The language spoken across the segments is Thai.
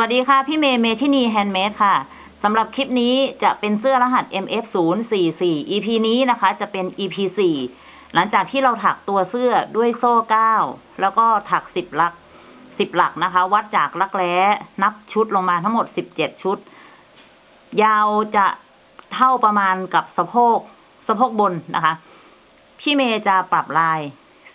สวัสดีค่ะ พี่เมย์เมทินีแฮนด์เมดค่ะสำหรับคลิปนี้จะเป็นเสื้อรหัส MF044 EP นี้นะคะ จะเป็น EP 4 หลังจากที่เราถักตัวเสื้อด้วยโซ่ 9 แล้วก็ถัก 10 หลัก 10 หลักนะคะ วัดจากรักแร้นับชุดลงมาทั้งหมด 17 ชุด ยาวจะเท่าประมาณกับสะโพก สะโพกบนนะคะ พี่เมย์จะปรับลาย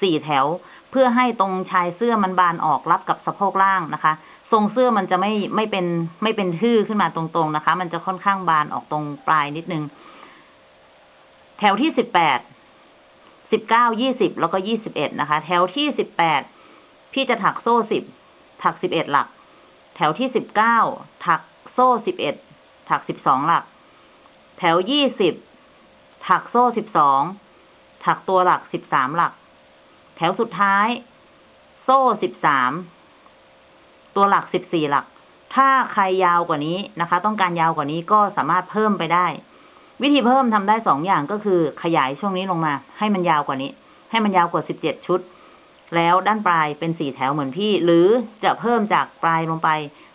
สี่แถว เพื่อให้ตรงชายเสื้อมันบานออกรับกับสะโพกล่างนะคะ ทรงเสื้อมันจะไม่ไม่เป็นไม่เป็นทื่อขึ้นมาตรงๆนะคะ มันจะค่อนข้างบานออกตรงปลายนิดนึง แถวที่สิบแปดสิบเก้ายี่สิบแล้วก็ยี่สิบเอ็ดนะคะ แถวที่สิบแปดพี่จะถักโซ่สิบถักสิบเอ็ดหลัก แถวที่สิบเก้าถักโซ่สิบเอ็ดถักสิบสองหลัก แถวยี่สิบถักโซ่สิบสองถักตัวหลักสิบสามหลัก แถวสุดท้าย โซ่สิบสามตัวหลักสิบสี่หลัก ถ้าใครยาวกว่านี้นะคะ ต้องการยาวกว่านี้ก็สามารถเพิ่มไปได้ วิธีเพิ่มทำได้สองอย่างก็คือขยายช่วงนี้ลงมา ให้มันยาวกว่านี้ ให้มันยาวกว่าสิบเจ็ดชุด แล้วด้านปลายเป็นสี่แถวเหมือนพี่ หรือจะเพิ่มจากปลายลงไป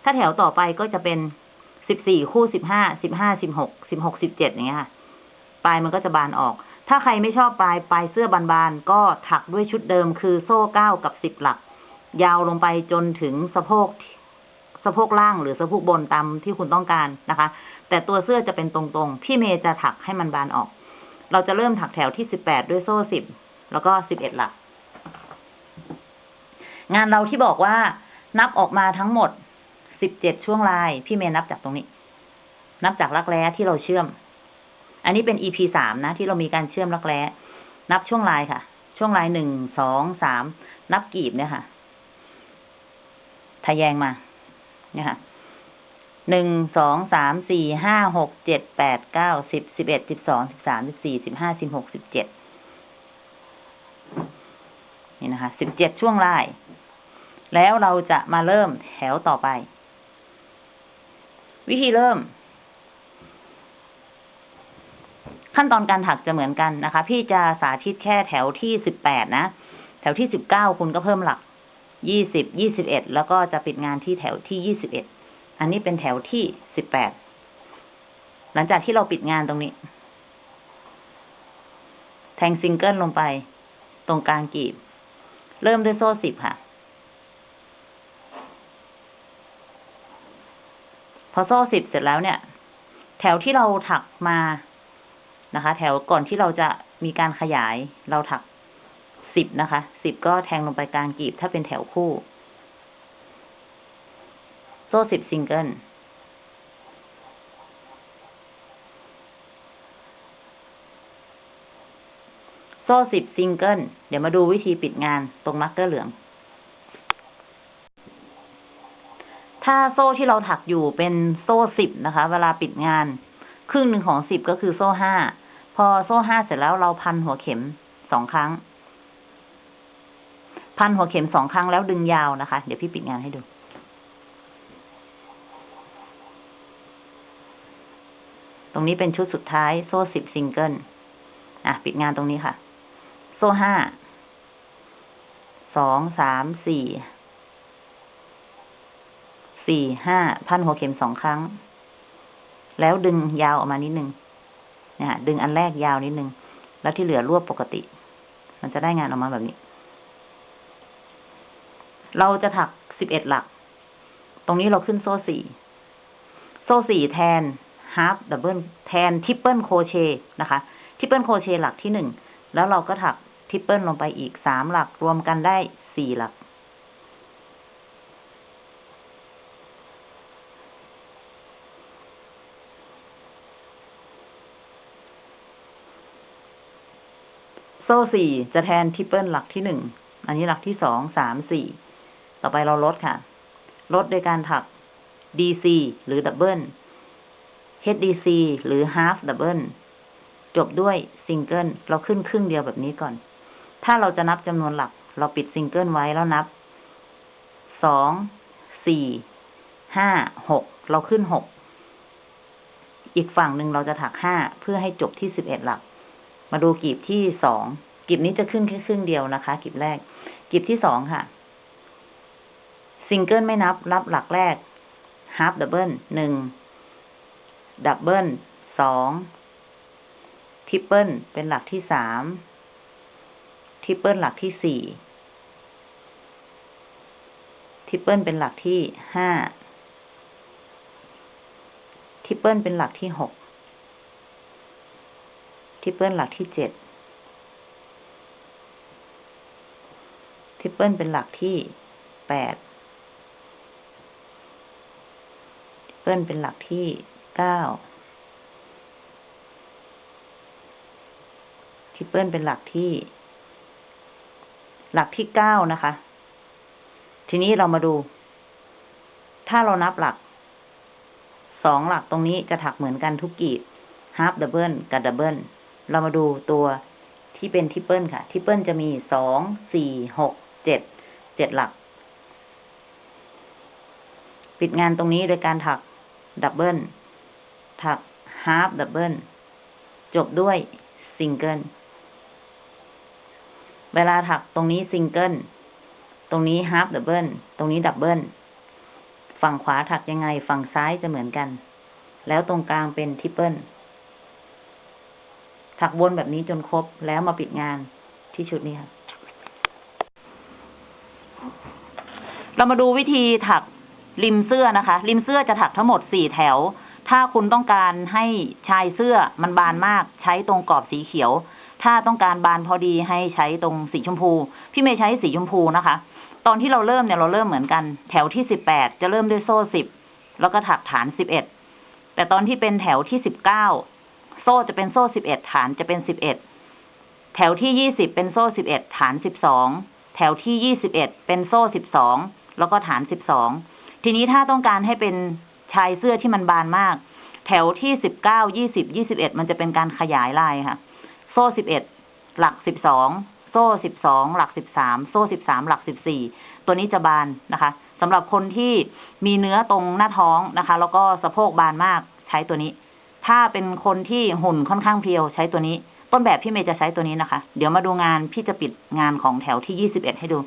ถ้าแถวต่อไปก็จะเป็นสิบสี่คู่สิบห้าสิบห้าสิบหกสิบหกสิบเจ็ดอย่างเงี้ยค่ะปลายมันก็จะบานออก ถ้าใครไม่ชอบปลายปลายเสื้อบานๆ ก็ถักด้วยชุดเดิมคือโซ่เก้ากับสิบหลัก ยาวลงไปจนถึงสะโพกสะโพกล่างหรือสะโพกบนตามที่คุณต้องการนะคะ แต่ตัวเสื้อจะเป็นตรงๆ พี่เมย์จะถักให้มันบานออก เราจะเริ่มถักแถวที่สิบแปดด้วยโซ่สิบแล้วก็สิบเอ็ดหลัก งานเราที่บอกว่านับออกมาทั้งหมดสิบเจ็ดช่วงลาย พี่เมย์นับจากตรงนี้ นับจากรักแร้ที่เราเชื่อม อันนี้เป็น EP สามนะ ที่เรามีการเชื่อมรักแร้นับช่วงลายค่ะ ช่วงลายหนึ่งสองสามนับกีบเนี่ยค่ะทะแยงมา เนี่ยค่ะหนึ่งสองสามสี่ห้าหกเจ็ดแปดเก้าสิบสิบเอ็ดสิบสองสิบสามสิบสี่สิบห้าสิบหกสิบเจ็ดนี่นะคะสิบเจ็ดช่วงลายแล้วเราจะมาเริ่มแถวต่อไป วิธีเริ่ม ขั้นตอนการถักจะเหมือนกันนะคะ พี่จะสาธิตแค่แถวที่สิบแปดนะ แถวที่สิบเก้าคุณก็เพิ่มหลักยี่สิบยี่สิบเอ็ดแล้วก็จะปิดงานที่แถวที่ยี่สิบเอ็ดอันนี้เป็นแถวที่สิบแปดหลังจากที่เราปิดงานตรงนี้ แทงซิงเกิลลงไป ตรงกลางกีบ เริ่มด้วยโซ่สิบค่ะ พอโซ่สิบเสร็จแล้วเนี่ย แถวที่เราถักมา นะคะ แถวก่อนที่เราจะมีการขยายเราถักสิบนะคะสิบก็แทงลงไปกลางกีบถ้าเป็นแถวคู่ โซ่สิบซิงเกิลโซ่สิบซิงเกิลเดี๋ยวมาดูวิธีปิดงานตรง marker เหลือง ถ้าโซ่ที่เราถักอยู่เป็นโซ่สิบนะคะ เวลาปิดงาน ครึ่งหนึ่งของสิบก็คือโซ่ห้า พอโซ่ห้าเสร็จแล้วเราพันหัวเข็มสองครั้ง พันหัวเข็มสองครั้งแล้วดึงยาวนะคะ เดี๋ยวพี่ปิดงานให้ดู ตรงนี้เป็นชุดสุดท้าย โซ่สิบซิงเกิล อะ ปิดงานตรงนี้ค่ะ โซ่ห้า สอง สาม สี่ สี่ ห้า พันหัวเข็มสองครั้ง แล้วดึงยาวออกมานิดนึงนะฮะดึงอันแรกยาวนิดนึง แล้วที่เหลือรวบปกติ มันจะได้งานออกมาแบบนี้ เราจะถักสิบเอ็ดหลัก ตรงนี้เราขึ้นโซ่สี่ โซ่สี่แทนฮาร์ d ดับเบิลแทนทริปเปิลโคเชนะคะทริปเปิลโคเชหลักที่หนึ่ง แล้วเราก็ถัก triple ลงไปอีกสามหลักรวมกันได้สี่หลัก โซ่สี่จะแทน triple หลักที่หนึ่ง อันนี้หลักที่สอง สาม สี่ ต่อไปเราลดค่ะ ลดโดยการถัก DC หรือ double HDC หรือ half double จบด้วยซิงเกิลเราขึ้นครึ่งเดียวแบบนี้ก่อน ถ้าเราจะนับจำนวนหลัก เราปิดซิงเกิลไว้แล้วนับ สอง สี่ ห้า หก เราขึ้นหก อีกฝั่งหนึ่งเราจะถักห้าเพื่อให้จบที่สิบเอ็ดหลัก มาดูกีบที่สองกีบนี้จะขึ้นแค่ครึ่งเดียวนะคะกีบแรกกีบที่สองค่ะ ซิงเกิลไม่นับนับหลักแรก half double หนึ่ง double สอง triple เป็นหลักที่สาม triple หลักที่สี่ triple เป็นหลักที่ห้าtriple เป็นหลักที่หก triple หลักที่เจ็ด triple เป็นหลักที่แปด triple เป็นหลักที่เก้า triple เป็นหลักที่ หลักที่เก้านะคะ ทีนี้เรามาดู ถ้าเรานับหลักสองหลักตรงนี้จะถักเหมือนกันทุกกีบ half double กับ double เเรามาดูตัวที่เป็น triple ค่ะ triple จะมีสองสี่หกเจ็ดเจ็ดหลัก ปิดงานตรงนี้โดยการถัก double ถัก half double จบด้วยซิงเกิลเวลาถักตรงนี้ซิงเกิลตรงนี้ half double ตรงนี้ double ฝั่งขวาถักยังไง ฝั่งซ้ายจะเหมือนกัน แล้วตรงกลางเป็น triple ถักวนแบบนี้จนครบแล้วมาปิดงานที่ชุดนี้ค่ะ เรามาดูวิธีถักริมเสื้อนะคะ ริมเสื้อจะถักทั้งหมดสี่แถว ถ้าคุณต้องการให้ชายเสื้อมันบานมาก ใช้ตรงกรอบสีเขียว ถ้าต้องการบานพอดีให้ใช้ตรงสีชมพู พี่เมย์ใช้สีชมพูนะคะ ตอนที่เราเริ่มเนี่ยเราเริ่มเหมือนกัน แถวที่สิบแปดจะเริ่มด้วยโซ่สิบแล้วก็ถักฐานสิบเอ็ดแต่ตอนที่เป็นแถวที่สิบเก้า โซ่จะเป็นโซ่สิบเอ็ดฐานจะเป็นสิบเอ็ดแถวที่ยี่สิบเป็นโซ่สิบเอ็ดฐานสิบสองแถวที่ยี่สิบเอ็ดเป็นโซ่สิบสองแล้วก็ฐานสิบสองทีนี้ถ้าต้องการให้เป็นชายเสื้อที่มันบานมาก แถวที่สิบเก้ายี่สิบยี่สิบเอ็ดมันจะเป็นการขยายลายค่ะ โซ่สิบเอ็ดหลักสิบสองโซ่สิบสองหลักสิบสามโซ่สิบสามหลักสิบสี่ตัวนี้จะบานนะคะสำหรับคนที่มีเนื้อตรงหน้าท้องนะคะ แล้วก็สะโพกบานมากใช้ตัวนี้ ถ้าเป็นคนที่หุ่นค่อนข้างเพรียวใช้ตัวนี้ ต้นแบบพี่เมย์จะใช้ตัวนี้นะคะ เดี๋ยวมาดูงานพี่จะปิดงานของแถวที่ยี่สิบเอ็ดให้ดู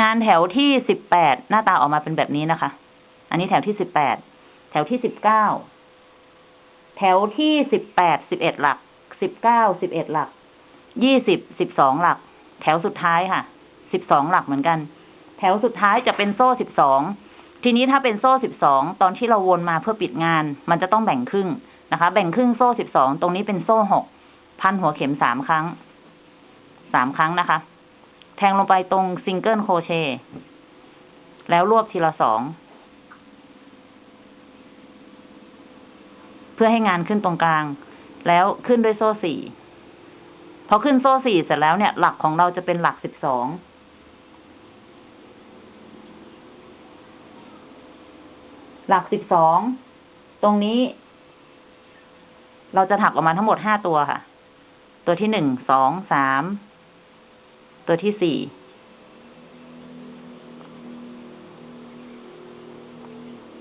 งานแถวที่สิบแปดหน้าตาออกมาเป็นแบบนี้นะคะ อันนี้แถวที่สิบแปดแถวที่สิบเก้าแถวที่สิบแปดสิบเอ็ดหลักสิบเก้าสิบเอ็ดหลักยี่สิบสิบสองหลัก แถวสุดท้ายค่ะสิบสองหลักเหมือนกัน แถวสุดท้ายจะเป็นโซ่สิบสองทีนี้ถ้าเป็นโซ่สิบสองตอนที่เราวนมาเพื่อปิดงาน มันจะต้องแบ่งครึ่งนะคะ แบ่งครึ่งโซ่สิบสองตรงนี้เป็นโซ่หกพันหัวเข็มสามครั้งสามครั้งนะคะ แทงลงไปตรง single crochet แล้วรวบทีละสองเพื่อให้งานขึ้นตรงกลาง แล้วขึ้นด้วยโซ่สี่พอขึ้นโซ่สี่เสร็จแล้วเนี่ย หลักของเราจะเป็นหลักสิบสอง หลักสิบสอง ตรงนี้ เราจะถักออกมาทั้งหมดห้าตัวค่ะ ตัวที่หนึ่ง สอง สาม ตัวที่สี่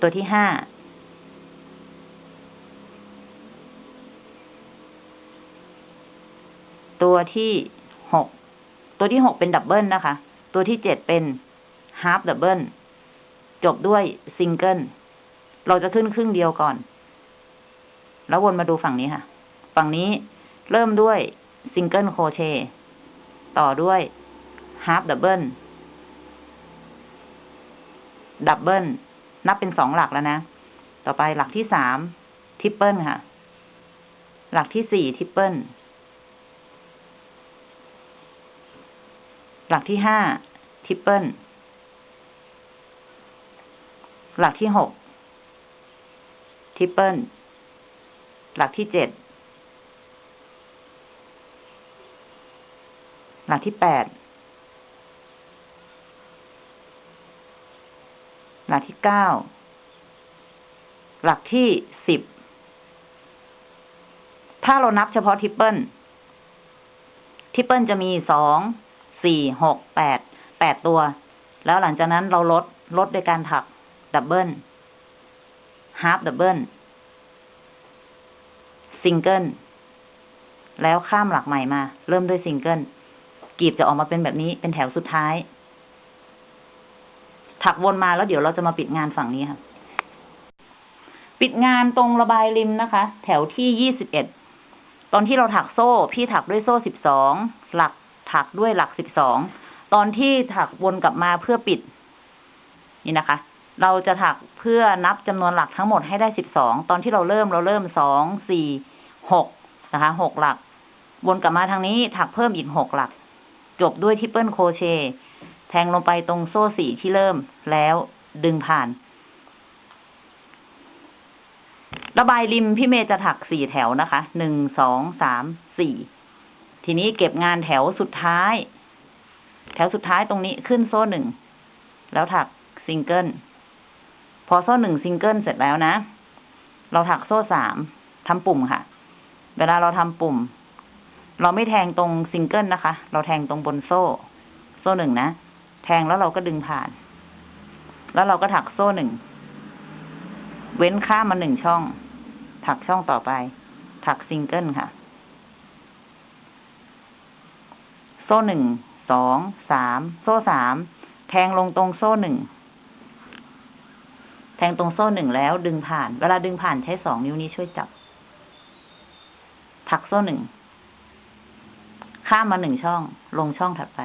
ตัวที่ห้า ตัวที่หก ตัวที่หกเป็น double นะคะ ตัวที่เจ็ดเป็นฮาร์ d ดับเบิลจบด้วยซิงเกิล เราจะขึ้นครึ่งเดียวก่อน แล้ววนมาดูฝั่งนี้ค่ะ ฝั่งนี้เริ่มด้วยซิงเกิลโคเชต์ต่อด้วยฮาร์ d ดับเบิลดับเบิลนับเป็นสองหลักแล้วนะ ต่อไปหลักที่สาม triple ค่ะ หลักที่สี่ tripleหลักที่ห้า triple หลักที่หก triple หลักที่เจ็ดหลักที่แปดหลักที่เก้าหลักที่สิบถ้าเรานับเฉพาะ triple triple จะมีสองสี่หกแปดแปดตัว แล้วหลังจากนั้นเราลดลดโดยการถักดับเบิล ฮาร์ d ดับเบิลซิงเกิลแล้วข้ามหลักใหม่มา เริ่มด้วยซิงเกิลกีบจะออกมาเป็นแบบนี้เป็นแถวสุดท้าย ถักวนมาแล้วเดี๋ยวเราจะมาปิดงานฝั่งนี้ค่ะ ปิดงานตรงระบายริมนะคะ แถวที่ยี่สิบเอ็ดตอนที่เราถักโซ่ พี่ถักด้วยโซ่สิบสองหลักถักด้วยหลักสิบสองตอนที่ถักวนกลับมาเพื่อปิด นี่นะคะ เราจะถักเพื่อนับจำนวนหลักทั้งหมดให้ได้สิบสองตอนที่เราเริ่มเราเริ่มสองสี่หกนะคะหกหลัก วนกลับมาทางนี้ถักเพิ่มอีกหกหลัก จบด้วย triple crochet แทงลงไปตรงโซ่สี่ที่เริ่มแล้วดึงผ่าน ระบายริมพี่เมย์จะถักสี่แถวนะคะหนึ่งสองสามสี่ทีนี้เก็บงานแถวสุดท้าย แถวสุดท้ายตรงนี้ขึ้นโซ่หนึ่งแล้วถักซิงเกิล พอโซ่หนึ่งซิงเกิลเสร็จแล้วนะ เราถักโซ่สามทำปุ่มค่ะ เวลาเราทำปุ่ม เราไม่แทงตรงซิงเกิลนะคะ เราแทงตรงบนโซ่ โซ่หนึ่งนะ แทงแล้วเราก็ดึงผ่าน แล้วเราก็ถักโซ่หนึ่ง เว้นข้ามมาหนึ่งช่อง ถักช่องต่อไป ถักซิงเกิลค่ะ โซ่หนึ่ง สอง สาม โซ่สาม แทงลงตรงโซ่หนึ่ง แทงตรงโซ่หนึ่งแล้วดึงผ่าน เวลาดึงผ่านใช้สองนิ้วนี้ช่วยจับ ถักโซ่หนึ่ง ข้ามมาหนึ่งช่อง ลงช่องถัดไป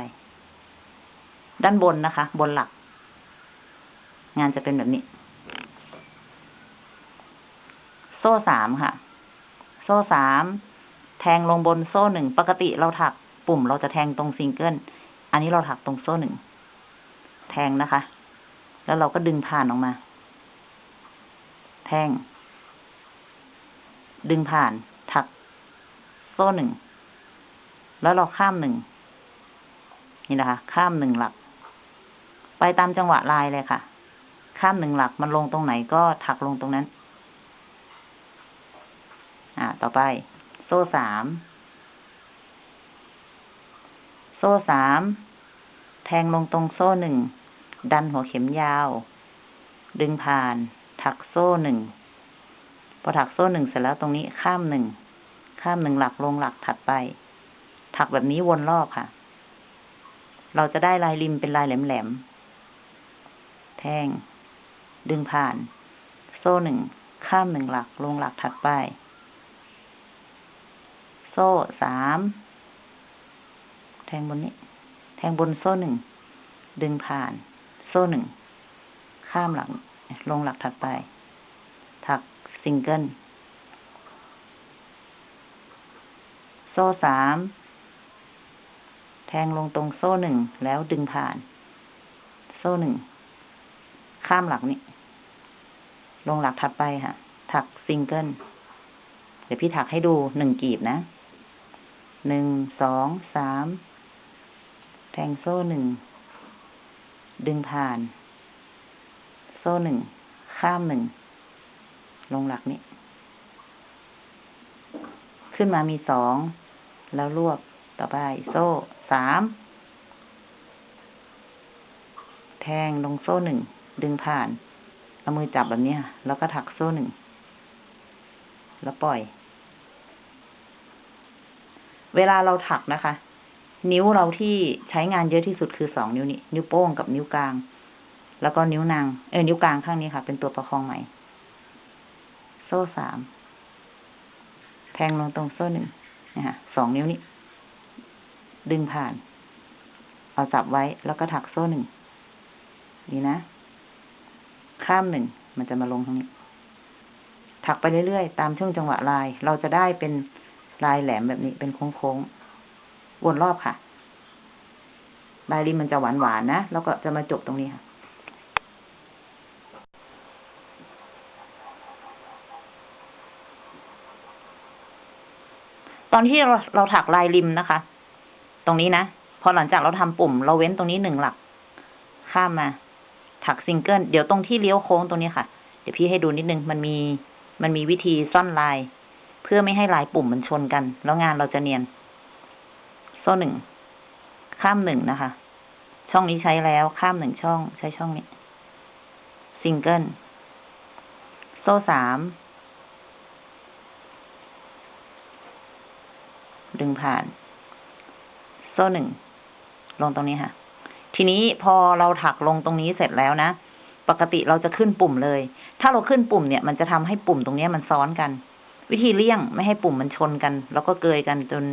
ด้านบนนะคะ บนหลัก งานจะเป็นแบบนี้ โซ่สามค่ะ โซ่สาม แทงลงบนโซ่หนึ่ง ปกติเราถักปุ่มเราจะแทงตรงซิงเกิล อันนี้เราถักตรงโซ่หนึ่ง แทงนะคะ แล้วเราก็ดึงผ่านออกมา แทงดึงผ่าน ถัก โซ่หนึ่ง แล้วเราข้ามหนึ่ง นี่นะคะ ข้ามหนึ่งหลัก ไปตามจังหวะลายเลยค่ะ ข้ามหนึ่งหลักมันลงตรงไหนก็ถักลงตรงนั้น อ่า ต่อไป โซ่สาม โซ่สาม แทงลงตรงโซ่หนึ่ง ดันหัวเข็มยาว ดึงผ่าน ถักโซ่หนึ่ง พอถักโซ่หนึ่งเสร็จแล้วตรงนี้ข้ามหนึ่ง ข้ามหนึ่งหลักลงหลักถัดไป ถักแบบนี้วนรอบค่ะ เราจะได้ลายริมเป็นลายแหลมๆ แทงดึงผ่าน โซ่หนึ่ง ข้ามหนึ่งหลักลงหลักถัดไป โซ่สาม แทงบนนี้ แทงบนโซ่หนึ่ง ดึงผ่าน โซ่หนึ่ง ข้ามหลัก ลงหลักถัดไป ถักซิงเกิล โซ่สาม แทงลงตรงโซ่หนึ่งแล้วดึงผ่าน โซ่หนึ่ง ข้ามหลักนี้ ลงหลักถัดไปค่ะ ถักซิงเกิล เดี๋ยวพี่ถักให้ดูหนึ่งกีบนะ หนึ่ง สอง สาม แทงโซ่หนึ่ง ดึงผ่าน โซ่หนึ่ง ข้ามหนึ่ง ลงหลักนี้ ขึ้นมามีสอง แล้วรวบต่อไป โซ่สาม แทงลงโซ่หนึ่ง ดึงผ่าน เอามือจับแบบนี้แล้วก็ถักโซ่หนึ่ง แล้วปล่อย เวลาเราถักนะคะ นิ้วเราที่ใช้งานเยอะที่สุดคือสองนิ้วนี้ นิ้วโป้งกับนิ้วกลาง แล้วก็นิ้วนางเออนิ้วกลางข้างนี้ค่ะ เป็นตัวประคองไหม โซ่สาม แทงลงตรงโซ่หนึ่งนะคะสองนิ้วนี้ ดึงผ่าน เอาจับไว้แล้วก็ถักโซ่หนึ่งนี่นะ ข้ามหนึ่ง มันจะมาลงตรงนี้ ถักไปเรื่อยๆ ตามช่วงจังหวะลาย เราจะได้เป็นลายแหลมแบบนี้ เป็นโค้งๆ วนรอบค่ะลายริมมันจะหวานๆนะ แล้วก็จะมาจบตรงนี้ค่ะ ตอนที่เราเราถักลายริมนะคะ ตรงนี้นะ พอหลังจากเราทำปุ่ม เราเว้นตรงนี้หนึ่งหลัก ข้ามมา ถักซิงเกิล เดี๋ยวตรงที่เลี้ยวโค้งตรงนี้ค่ะ เดี๋ยวพี่ให้ดูนิดนึง มันมี มันมีวิธีซ่อนลาย เพื่อไม่ให้ลายปุ่มมันชนกัน แล้วงานเราจะเนียน โซ่หนึ่ง ข้ามหนึ่งนะคะ ช่องนี้ใช้แล้ว ข้ามหนึ่งช่อง ใช้ช่องนี้ ซิงเกิล โซ่สาม ดึงผ่าน โซ่หนึ่ง ลงตรงนี้ค่ะ ทีนี้พอเราถักลงตรงนี้เสร็จแล้วนะ ปกติเราจะขึ้นปุ่มเลย ถ้าเราขึ้นปุ่มเนี่ย มันจะทำให้ปุ่มตรงเนี้ยมันซ้อนกัน วิธีเลี่ยงไม่ให้ปุ่มมันชนกัน แล้วก็เกยกันจน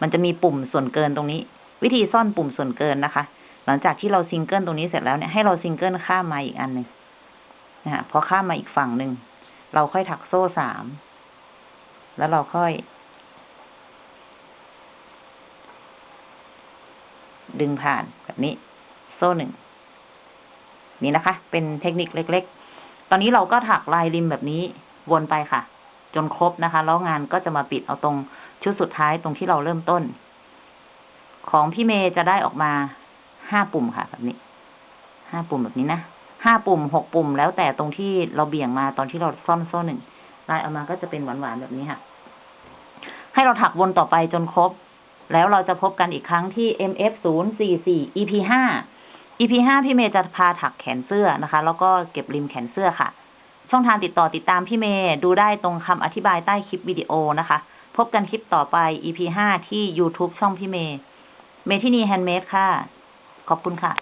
มันจะมีปุ่มส่วนเกินตรงนี้ วิธีซ่อนปุ่มส่วนเกินนะคะ หลังจากที่เราซิงเกิลตรงนี้เสร็จแล้วเนี่ย ให้เราซิงเกิลข้ามมาอีกอันหนึ่งนะฮะพอข้ามมาอีกฝั่งหนึ่ง เราค่อยถักโซ่สาม แล้วเราค่อย ดึงผ่านแบบนี้ โซ่หนึ่งนี่นะคะ เป็นเทคนิคเล็ก ๆ ตอนนี้เราก็ถักลายริมแบบนี้วนไปค่ะ จนครบนะคะ แล้วงานก็จะมาปิดเอาตรงชุดสุดท้ายตรงที่เราเริ่มต้น ของพี่เมย์จะได้ออกมาห้าปุ่มค่ะ แบบนี้ห้าปุ่มแบบนี้นะห้าปุ่มหกปุ่ม แล้วแต่ตรงที่เราเบี่ยงมาตอนที่เราซ่อมโซ่หนึ่งลายออกมาก็จะเป็นหวานๆแบบนี้ค่ะ ให้เราถักวนต่อไปจนครบ แล้วเราจะพบกันอีกครั้งที่ MF 0 4 4 EP 5 EP 5 พี่เมย์จะพาถักแขนเสื้อนะคะ แล้วก็เก็บริมแขนเสื้อค่ะ ช่องทางติดต่อติดตามพี่เมย์ดูได้ตรงคำอธิบายใต้คลิปวิดีโอนะคะ พบกันคลิปต่อไป EP 5 ที่ YouTube ช่องพี่เมย์เมทินี handmade ค่ะ ขอบคุณค่ะ